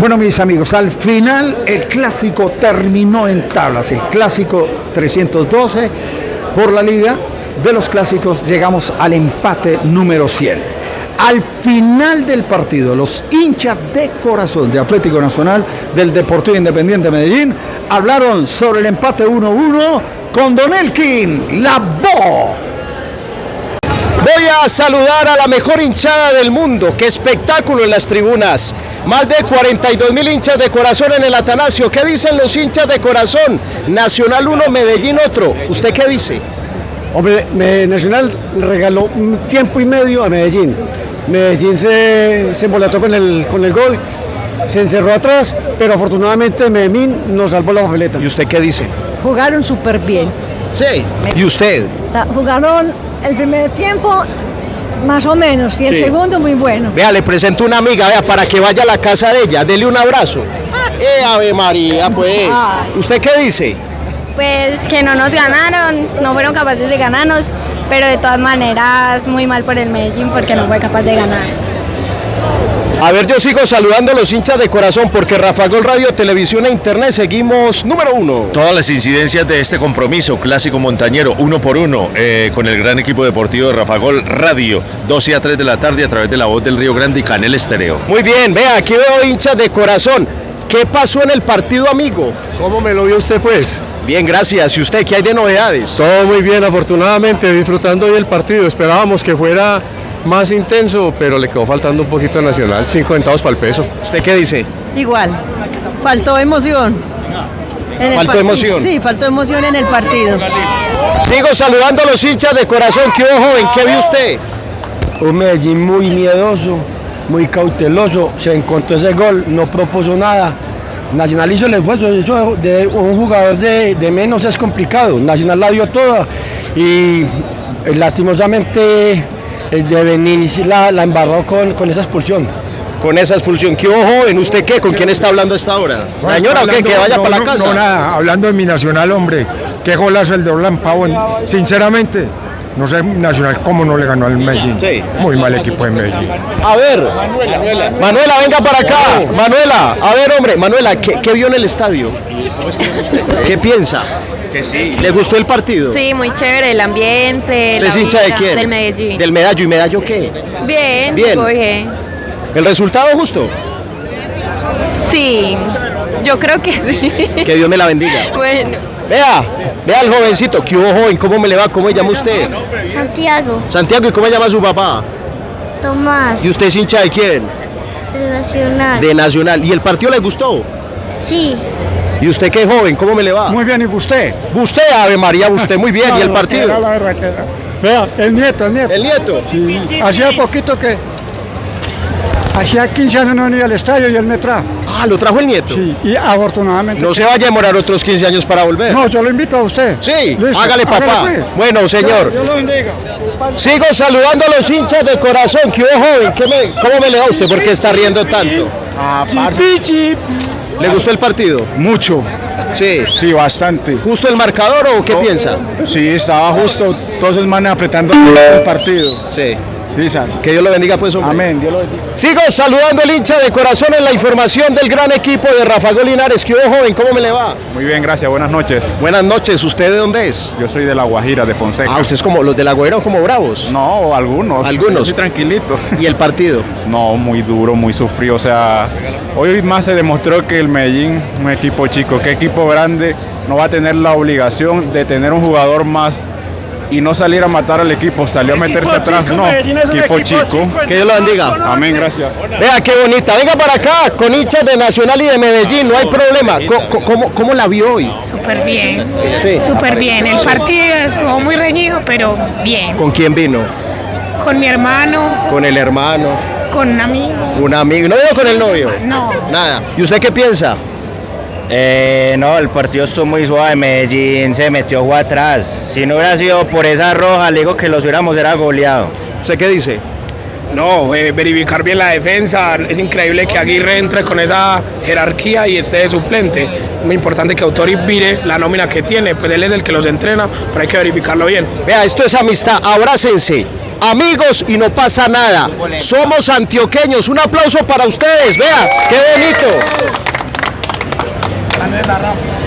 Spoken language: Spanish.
Bueno, mis amigos, al final el clásico terminó en tablas. El clásico 312 por la liga de los clásicos llegamos al empate número 100. Al final del partido, los hinchas de corazón de Atlético Nacional del Deportivo Independiente Medellín hablaron sobre el empate 1-1 con Don Elkin, la voz Voy a saludar a la mejor hinchada del mundo. ¡Qué espectáculo en las tribunas! Más de 42 mil hinchas de corazón en el Atanasio. ¿Qué dicen los hinchas de corazón? Nacional 1, Medellín otro. ¿Usted qué dice? Hombre, Nacional regaló un tiempo y medio a Medellín. Medellín se, se embolató con el, con el gol, se encerró atrás, pero afortunadamente Medellín nos salvó la papeleta. ¿Y usted qué dice? Jugaron súper bien. Sí. ¿Y usted? Jugaron el primer tiempo más o menos y el segundo muy bueno. Vea, le presento una amiga, vea, para que vaya a la casa de ella, dele un abrazo. Eh, Ave María, pues. ¿Usted qué dice? Pues que no nos ganaron, no fueron capaces de ganarnos, pero de todas maneras muy mal por el Medellín porque no fue capaz de ganar. A ver, yo sigo saludando a los hinchas de corazón porque Rafa Gol Radio, Televisión e Internet seguimos número uno. Todas las incidencias de este compromiso, clásico montañero, uno por uno, eh, con el gran equipo deportivo de Rafa Gol Radio, 12 a 3 de la tarde a través de la voz del Río Grande y Canel Estereo. Muy bien, vea, aquí veo hinchas de corazón. ¿Qué pasó en el partido, amigo? ¿Cómo me lo vio usted, pues? Bien, gracias. ¿Y usted qué hay de novedades? Todo muy bien, afortunadamente, disfrutando hoy el partido. Esperábamos que fuera más intenso, pero le quedó faltando un poquito Nacional, 50 centavos para el peso. ¿Usted qué dice? Igual, faltó emoción. ¿Faltó emoción? Sí, faltó emoción en el partido. Sigo saludando a los hinchas de corazón. ¿Qué hubo, joven? ¿Qué vio usted? Un Medellín muy miedoso, muy cauteloso. Se encontró ese gol, no propuso nada. Nacional hizo el esfuerzo, eso de un jugador de, de menos es complicado. Nacional la dio toda y eh, lastimosamente de venir la, la embarró con, con esa expulsión con esa expulsión. ¿Qué ojo en usted qué? ¿Con quién está hablando a esta hora? ¿La señora o qué? Que vaya para la casa. No, nada, hablando de mi nacional, hombre. Qué golazo el de Orlán Pavón. Sinceramente, no sé Nacional cómo no le ganó al Medellín. Sí. Muy mal equipo de Medellín. A ver, Manuela, Manuela, venga para acá. Manuela, a ver, hombre, Manuela, ¿qué, qué vio en el estadio? ¿Qué piensa? Que sí. ¿Le gustó el partido? Sí, muy chévere, el ambiente. ¿Es hincha de quién? Del Medellín. ¿Del Medallo? ¿Y Medallo qué? Bien, bien. bien. ¿El resultado justo? Sí, yo creo que sí. Que Dios me la bendiga. Bueno. Vea, vea al jovencito. ¿Qué hubo, joven? ¿Cómo me le va? ¿Cómo se llama usted? Santiago. Santiago, ¿y cómo se llama su papá? Tomás. ¿Y usted es hincha de quién? De Nacional. De Nacional. ¿Y el partido le gustó? Sí. ¿Y usted qué joven? ¿Cómo me le va? Muy bien, ¿y usted? Usted, Ave María, usted muy bien. ¿Y el partido? Vea, el nieto, el nieto. ¿El nieto? Sí, hacía poquito que... Hacía 15 años no venía al estadio y él me trajo. Ah, ¿lo trajo el nieto? Sí, y afortunadamente... No se vaya a demorar otros 15 años para volver. No, yo lo invito a usted. Sí, Listo, hágale papá. pues. Bueno, señor. Dios lo bendiga. Sigo saludando a los hinchas de corazón. ¿Qué joven? ¿Qué me- ¿Cómo me le va a usted? ¿Por qué está riendo tanto? Ah, ¿Le gustó el partido? Mucho. Sí. Sí, bastante. ¿Justo el marcador o qué piensa? Sí, estaba justo todos esos manes apretando el partido. Sí. Que Dios lo bendiga, pues, hombre. Amén, Dios lo bendiga. Sigo saludando al hincha de corazón en la información del gran equipo de Rafa Linares. ¿Qué hubo, joven? ¿Cómo me le va? Muy bien, gracias. Buenas noches. Buenas noches. ¿Usted de dónde es? Yo soy de La Guajira, de Fonseca. Ah, usted es como los de la Guaira, como bravos. No, algunos. Algunos. Yo soy tranquilito. ¿Y el partido? No, muy duro, muy sufrido. O sea, hoy más se demostró que el Medellín, un equipo chico, que equipo grande, no va a tener la obligación de tener un jugador más y no salir a matar al equipo, salió a meterse atrás. no, equipo, chico. Que Dios lo bendiga. Amén, gracias. Vea qué bonita. Venga para acá con hinchas de Nacional y de Medellín. No hay problema. Co- ¿Cómo, cómo la vio hoy? Súper bien, Sí. súper bien. El partido estuvo muy reñido, pero bien. ¿Con quién vino? Con mi hermano, Con el hermano, con un amigo. un amigo. ¿No vino con el novio? No. Nada. ¿Y usted qué piensa? Eh, no, el partido estuvo muy suave. Medellín se metió atrás. Si no hubiera sido por esa roja, le digo que los hubiéramos era goleado. ¿Usted qué dice? No, eh, verificar bien la defensa. Es increíble que Aguirre entre con esa jerarquía y esté de suplente. Es muy importante que Autori vire la nómina que tiene, pues él es el que los entrena, pero hay que verificarlo bien. Vea, esto es amistad, abrácense. Amigos y no pasa nada. Somos antioqueños. Un aplauso para ustedes. Vea, qué bonito. 没打到。